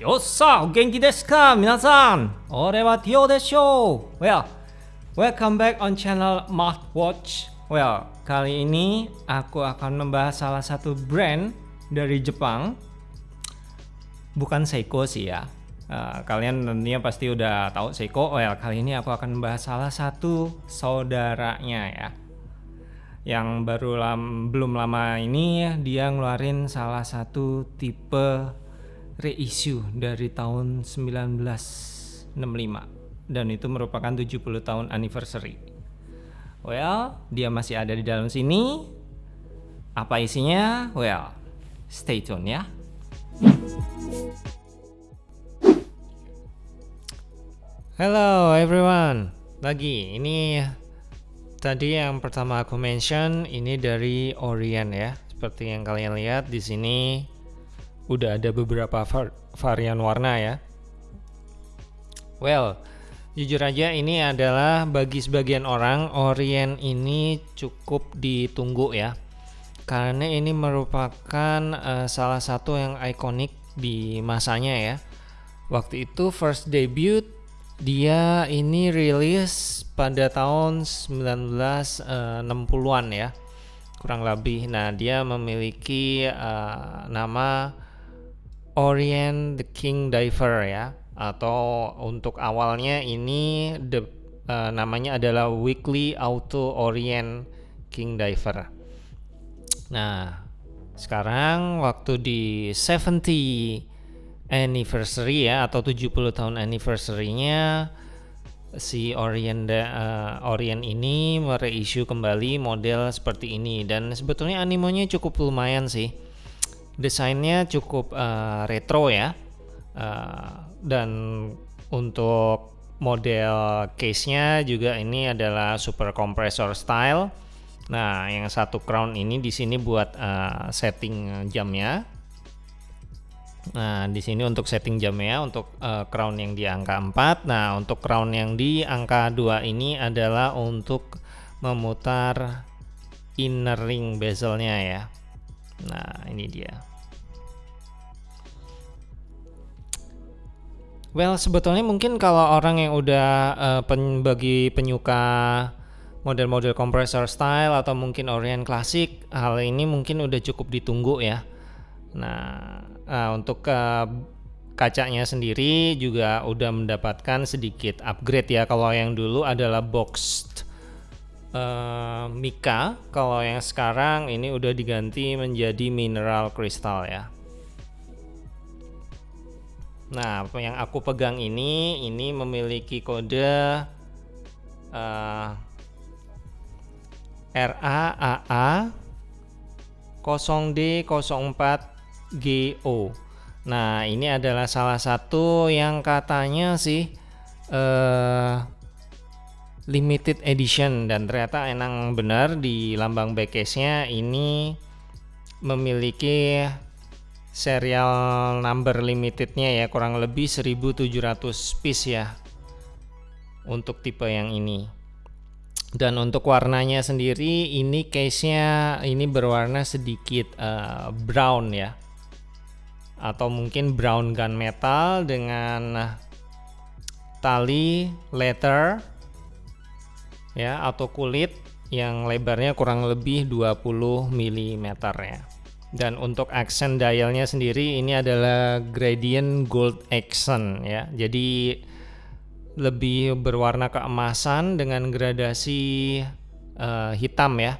よっさ、お元気ですか皆さん俺はティオでしょう Well, welcome back on channel Watch. Well, kali ini aku akan membahas salah satu brand dari Jepang Bukan Seiko sih ya uh, Kalian tentunya pasti udah tahu Seiko Well, kali ini aku akan membahas salah satu saudaranya ya yang baru lam, belum lama ini dia ngeluarin salah satu tipe reissue dari tahun 1965 dan itu merupakan 70 tahun anniversary. Well, dia masih ada di dalam sini. Apa isinya? Well, stay tune ya. Hello everyone. Lagi ini tadi yang pertama aku mention ini dari Orient ya. Seperti yang kalian lihat di sini udah ada beberapa var varian warna ya. Well, jujur aja ini adalah bagi sebagian orang Orient ini cukup ditunggu ya. Karena ini merupakan uh, salah satu yang ikonik di masanya ya. Waktu itu first debut dia ini rilis pada tahun 1960-an eh, ya kurang lebih nah dia memiliki uh, nama Orient the King Diver ya. Atau untuk awalnya ini the, uh, namanya adalah Weekly Auto Orient King Diver. Nah, sekarang waktu di 70 anniversary ya atau 70 tahun anniversary-nya si Orient uh, Orient ini mereissue kembali model seperti ini. Dan sebetulnya animonya cukup lumayan sih desainnya cukup uh, retro ya uh, dan untuk model case-nya juga ini adalah super compressor style. Nah, yang satu crown ini di sini buat uh, setting jamnya. Nah, di sini untuk setting jamnya untuk uh, crown yang di angka 4. Nah, untuk crown yang di angka 2 ini adalah untuk memutar inner ring bezelnya ya. Nah, ini dia. Well, sebetulnya mungkin kalau orang yang udah uh, pen, bagi penyuka model-model compressor style atau mungkin Orient klasik, hal ini mungkin udah cukup ditunggu ya. Nah, uh, untuk uh, kacanya sendiri juga udah mendapatkan sedikit upgrade ya. Kalau yang dulu adalah boxed uh, mica, kalau yang sekarang ini udah diganti menjadi mineral crystal ya. Nah, yang aku pegang ini ini memiliki kode uh, RAAA 0D04GO. Nah, ini adalah salah satu yang katanya sih uh, limited edition dan ternyata enang benar di lambang backcase-nya ini memiliki serial number limitednya ya kurang lebih 1700 piece ya untuk tipe yang ini. Dan untuk warnanya sendiri ini case nya ini berwarna sedikit uh, brown ya. Atau mungkin brown gunmetal dengan tali leather ya atau kulit yang lebarnya kurang lebih 20 mm ya dan untuk accent dialnya sendiri ini adalah gradient gold accent ya. Jadi lebih berwarna keemasan dengan gradasi uh, hitam ya.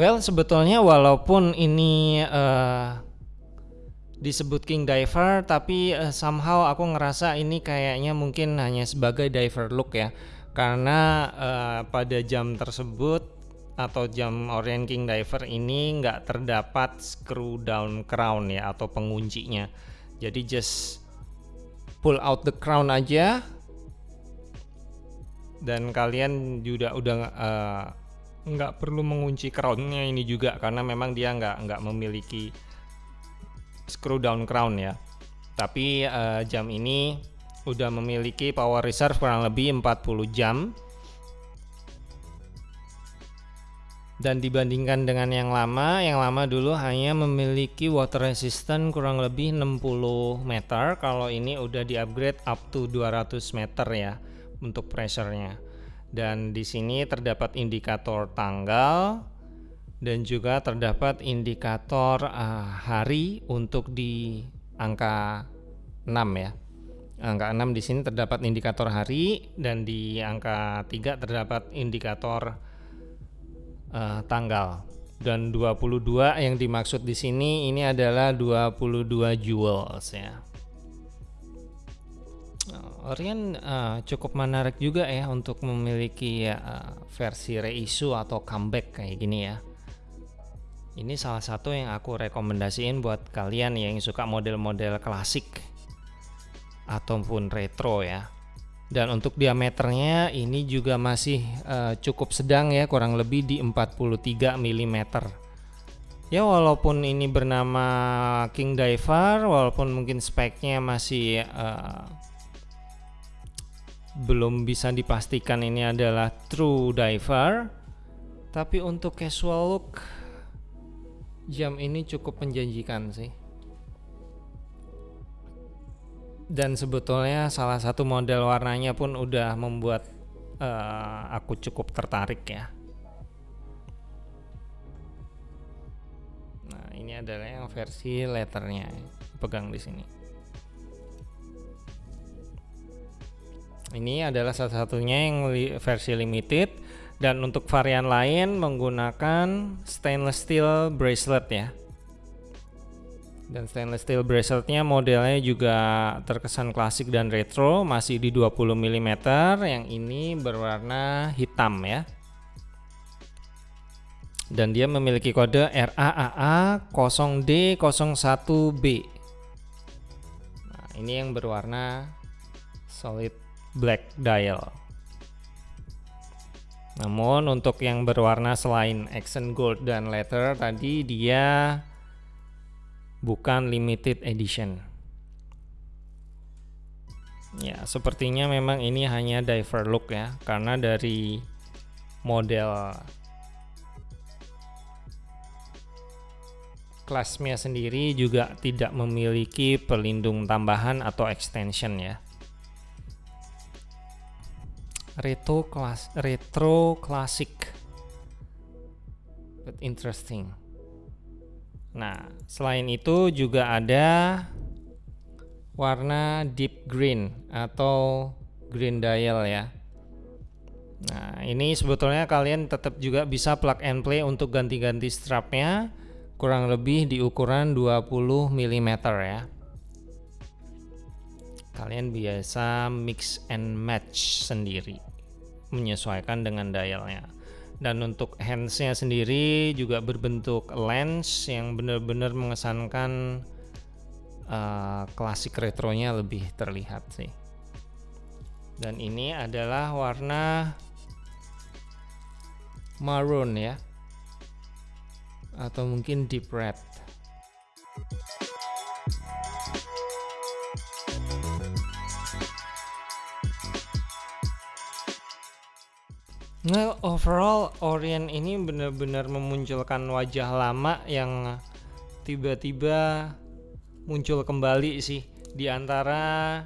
Well sebetulnya walaupun ini uh, disebut King Diver tapi uh, somehow aku ngerasa ini kayaknya mungkin hanya sebagai diver look ya. Karena uh, pada jam tersebut atau jam Orient King Diver ini nggak terdapat screw down crown ya atau penguncinya. Jadi just pull out the crown aja. Dan kalian juga udah uh, nggak perlu mengunci crownnya ini juga karena memang dia nggak nggak memiliki screw down crown ya. Tapi uh, jam ini udah memiliki power reserve kurang lebih 40 jam dan dibandingkan dengan yang lama yang lama dulu hanya memiliki water resistant kurang lebih 60 meter. Kalau ini udah di upgrade up to 200 meter ya untuk pressure-nya. Dan di sini terdapat indikator tanggal dan juga terdapat indikator uh, hari untuk di angka 6 ya. Angka 6 di sini terdapat indikator hari dan di angka 3 terdapat indikator uh, tanggal dan 22 yang dimaksud di sini ini adalah 22 joules ya. Orion uh, cukup menarik juga ya untuk memiliki uh, versi reissue atau comeback kayak gini ya. Ini salah satu yang aku rekomendasiin buat kalian yang suka model-model klasik ataupun retro ya dan untuk diameternya ini juga masih uh, cukup sedang ya kurang lebih di 43 mm ya walaupun ini bernama King Diver walaupun mungkin speknya masih uh, belum bisa dipastikan ini adalah true diver tapi untuk casual look jam ini cukup menjanjikan sih dan sebetulnya salah satu model warnanya pun udah membuat uh, aku cukup tertarik ya. Nah, ini adalah yang versi letternya pegang di sini. Ini adalah salah satunya yang li versi limited dan untuk varian lain menggunakan stainless steel bracelet ya dan stainless steel braceletnya modelnya juga terkesan klasik dan retro masih di 20 mm yang ini berwarna hitam ya. Dan dia memiliki kode RAAA 0D01B nah ini yang berwarna solid black dial. Namun untuk yang berwarna selain accent gold dan leather tadi dia bukan limited edition. Ya, sepertinya memang ini hanya diver look ya, karena dari model kelasnya sendiri juga tidak memiliki pelindung tambahan atau extension ya. Retro class retro classic but interesting. Nah, selain itu juga ada warna deep green atau green dial ya. Nah, ini sebetulnya kalian tetap juga bisa plug and play untuk ganti-ganti strapnya kurang lebih di ukuran 20 mm ya. Kalian biasa mix and match sendiri menyesuaikan dengan dialnya dan untuk handsnya sendiri juga berbentuk lens yang benar-benar mengesankan uh, klasik retronya lebih terlihat sih. Dan ini adalah warna maroon ya. Atau mungkin deep red Nah, overall Orient ini benar-benar memunculkan wajah lama yang tiba-tiba muncul kembali sih di antara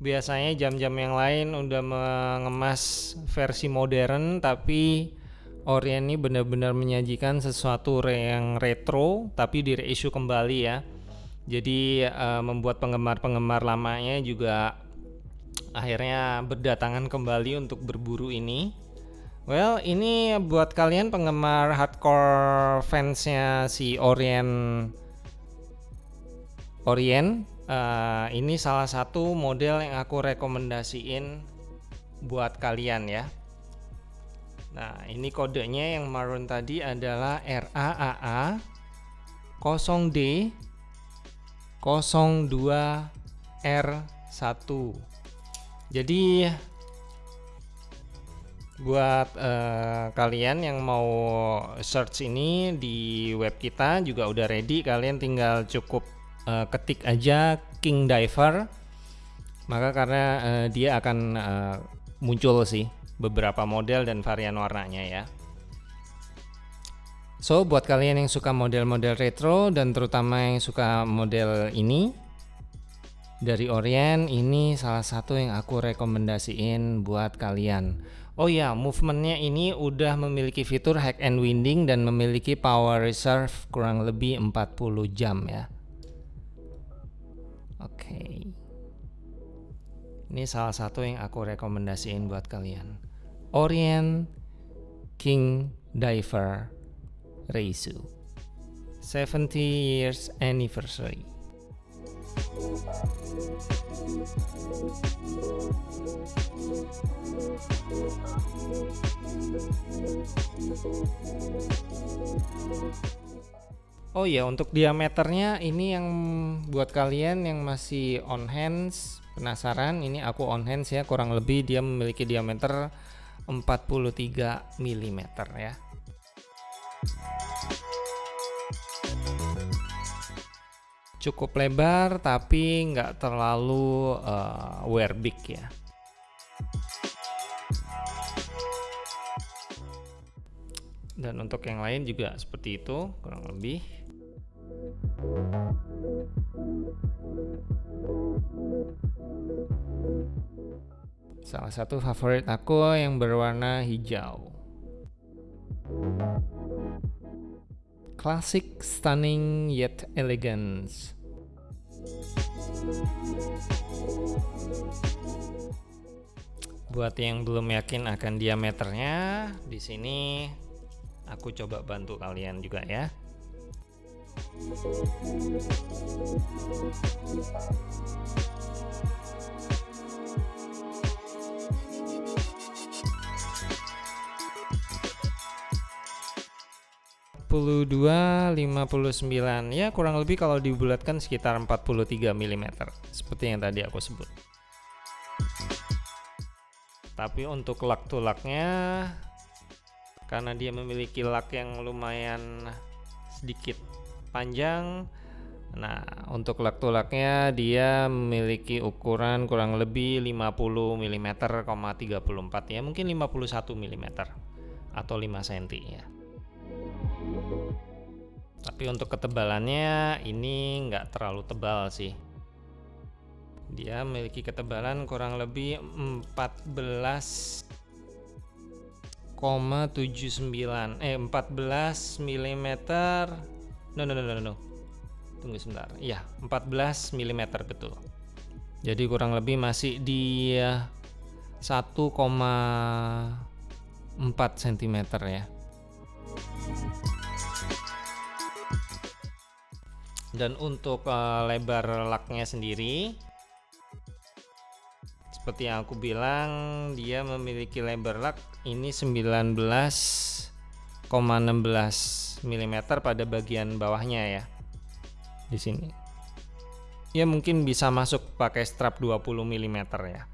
biasanya jam-jam yang lain udah mengemas versi modern tapi Orient ini benar-benar menyajikan sesuatu yang retro tapi di reissue kembali ya. Jadi uh, membuat penggemar-penggemar lamanya juga akhirnya berdatangan kembali untuk berburu ini Well, ini buat kalian penggemar hardcore fansnya si Orient Orient uh, ini salah satu model yang aku rekomendasiin buat kalian ya. Nah, ini kodenya yang maroon tadi adalah RAAA 0D 02R1. Jadi buat uh, kalian yang mau search ini di web kita juga udah ready. Kalian tinggal cukup uh, ketik aja King Diver. Maka karena uh, dia akan uh, muncul sih beberapa model dan varian warnanya ya. So buat kalian yang suka model-model retro dan terutama yang suka model ini dari Orient ini salah satu yang aku rekomendasiin buat kalian. Oh ya, movementnya ini udah memiliki fitur hack and winding dan memiliki power reserve kurang lebih 40 jam ya. Oke. Okay. Ini salah satu yang aku rekomendasiin buat kalian. Orient King Diver Reisu 70 years anniversary Oh ya untuk diameternya ini yang buat kalian yang masih on hands penasaran ini aku on hands ya kurang lebih dia memiliki diameter 43 mm ya cukup lebar tapi nggak terlalu uh, wear big ya. Dan untuk yang lain juga seperti itu kurang lebih. Salah satu favorit aku yang berwarna hijau classic, stunning, yet elegance. Buat yang belum yakin akan diameternya, di sini aku coba bantu kalian juga ya. 42 59 ya kurang lebih kalau dibulatkan sekitar 43 mm seperti yang tadi aku sebut. Tapi untuk lak tulaknya karena dia memiliki lak yang lumayan sedikit panjang nah untuk lak tulaknya dia memiliki ukuran kurang lebih 50 mm, 34 ya mungkin 51 mm atau 5 cm ya tapi untuk ketebalannya ini nggak terlalu tebal sih. Dia memiliki ketebalan kurang lebih 14,79 eh 14 mm no no no no no tunggu sebentar. Iya 14 mm betul. Jadi kurang lebih masih di 1,4 cm ya dan untuk uh, lebar laknya sendiri seperti yang aku bilang dia memiliki lebar lak ini 19,16 mm pada bagian bawahnya ya di sini. Ya mungkin bisa masuk pakai strap 20 mm ya.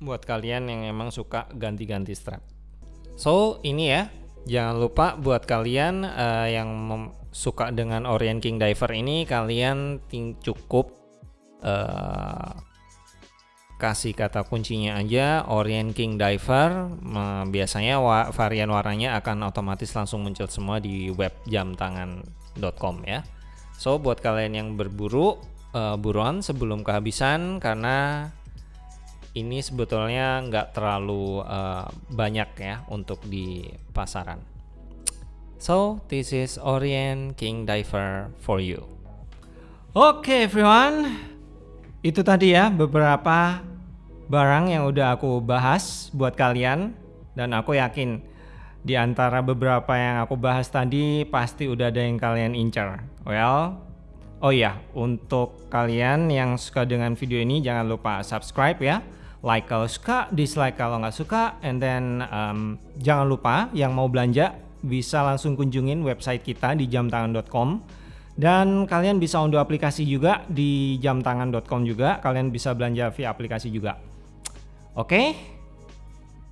Buat kalian yang emang suka ganti-ganti strap. So ini ya jangan lupa buat kalian uh, yang suka dengan Orient King Diver ini kalian cukup uh, kasih kata kuncinya aja Orient King Diver uh, biasanya wa varian warnanya akan otomatis langsung muncul semua di web jamtangan.com ya. So buat kalian yang berburu uh, buruan sebelum kehabisan karena ini sebetulnya nggak terlalu uh, banyak ya untuk di pasaran So, this is Orient King Diver for you. Oke okay, everyone, itu tadi ya beberapa barang yang udah aku bahas buat kalian dan aku yakin di antara beberapa yang aku bahas tadi pasti udah ada yang kalian incar. Well, oh ya, untuk kalian yang suka dengan video ini jangan lupa subscribe ya. Like kalau suka, dislike kalau nggak suka, and then um, jangan lupa yang mau belanja bisa langsung kunjungin website kita di jamtangan.com dan kalian bisa unduh aplikasi juga di jamtangan.com juga kalian bisa belanja via aplikasi juga. Oke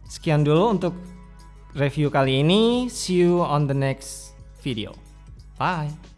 sekian dulu untuk review kali ini. See you on the next video. Bye